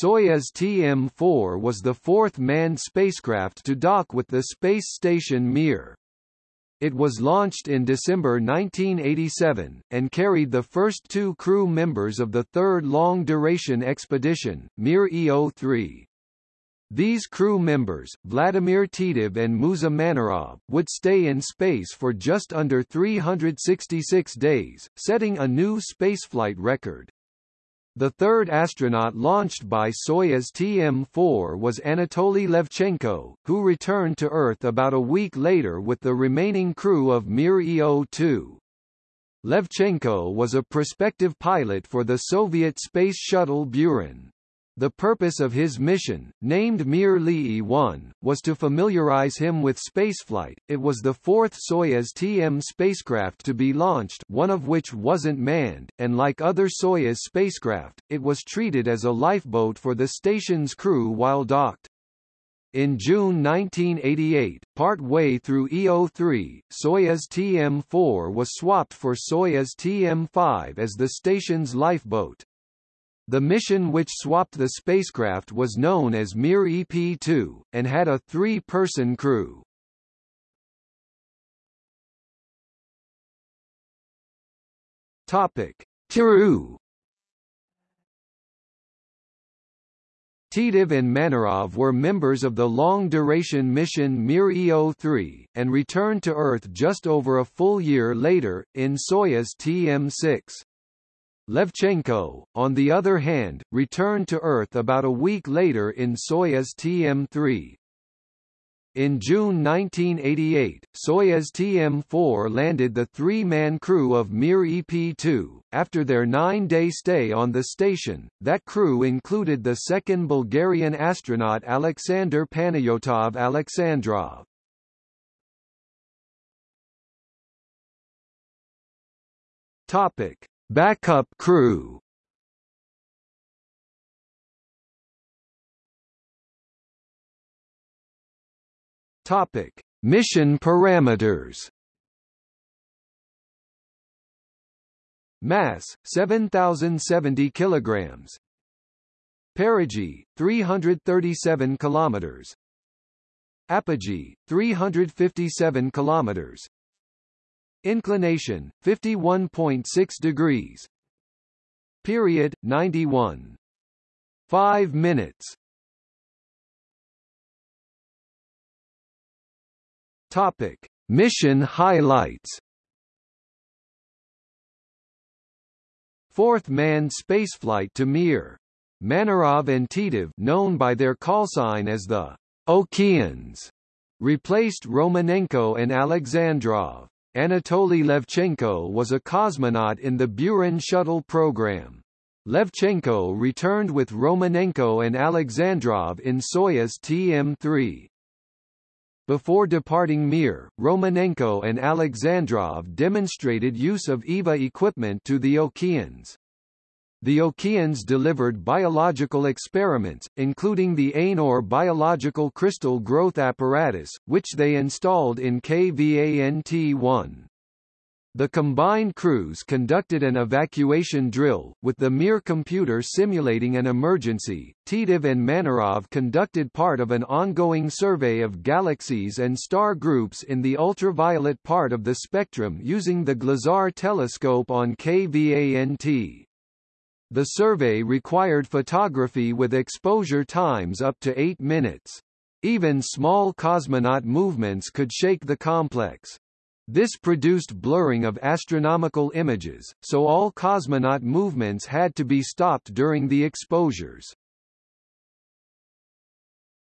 Soyuz TM-4 was the fourth manned spacecraft to dock with the space station Mir. It was launched in December 1987, and carried the first two crew members of the third long-duration expedition, Mir EO-3. These crew members, Vladimir Titov and Musa Manarov, would stay in space for just under 366 days, setting a new spaceflight record. The third astronaut launched by Soyuz TM-4 was Anatoly Levchenko, who returned to Earth about a week later with the remaining crew of Mir EO-2. Levchenko was a prospective pilot for the Soviet space shuttle Buran. The purpose of his mission, named Mir Li 1, was to familiarize him with spaceflight. It was the fourth Soyuz TM spacecraft to be launched, one of which wasn't manned, and like other Soyuz spacecraft, it was treated as a lifeboat for the station's crew while docked. In June 1988, part-way through EO3, Soyuz TM-4 was swapped for Soyuz TM-5 as the station's lifeboat. The mission which swapped the spacecraft was known as Mir EP-2, and had a three-person crew. Topic. Tiru Titov and Manarov were members of the long-duration mission Mir EO-3, and returned to Earth just over a full year later, in Soyuz TM-6. Levchenko, on the other hand, returned to Earth about a week later in Soyuz TM-3. In June 1988, Soyuz TM-4 landed the three-man crew of Mir EP-2. After their nine-day stay on the station, that crew included the second Bulgarian astronaut Alexander Panayotov Alexandrov. Topic. Backup crew Topic: Mission parameters. Mass 7070 kilograms. Perigee 337 kilometers. Apogee 357 kilometers. Inclination 51.6 degrees. Period 91. 5 minutes. Topic: Mission highlights. Fourth manned spaceflight to Mir. Manarov and Titov, known by their callsign as the Okeans, replaced Romanenko and Alexandrov. Anatoly Levchenko was a cosmonaut in the Buran shuttle program. Levchenko returned with Romanenko and Alexandrov in Soyuz TM-3. Before departing Mir, Romanenko and Alexandrov demonstrated use of EVA equipment to the Okeans. The Okeans delivered biological experiments, including the Aynur biological crystal growth apparatus, which they installed in KVANT-1. The combined crews conducted an evacuation drill, with the Mir computer simulating an emergency. Titov and Manarov conducted part of an ongoing survey of galaxies and star groups in the ultraviolet part of the spectrum using the Glazar telescope on KVANT. The survey required photography with exposure times up to 8 minutes. Even small cosmonaut movements could shake the complex. This produced blurring of astronomical images, so all cosmonaut movements had to be stopped during the exposures.